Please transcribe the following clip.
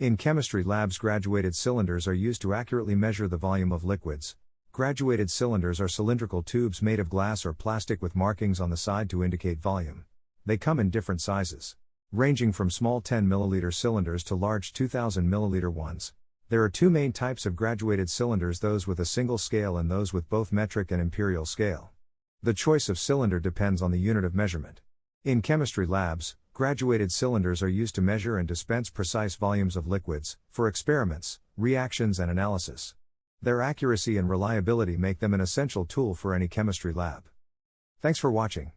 In chemistry labs, graduated cylinders are used to accurately measure the volume of liquids. Graduated cylinders are cylindrical tubes made of glass or plastic with markings on the side to indicate volume. They come in different sizes, ranging from small 10 milliliter cylinders to large 2000 milliliter ones. There are two main types of graduated cylinders those with a single scale and those with both metric and imperial scale. The choice of cylinder depends on the unit of measurement. In chemistry labs, graduated cylinders are used to measure and dispense precise volumes of liquids, for experiments, reactions, and analysis. Their accuracy and reliability make them an essential tool for any chemistry lab. Thanks for watching.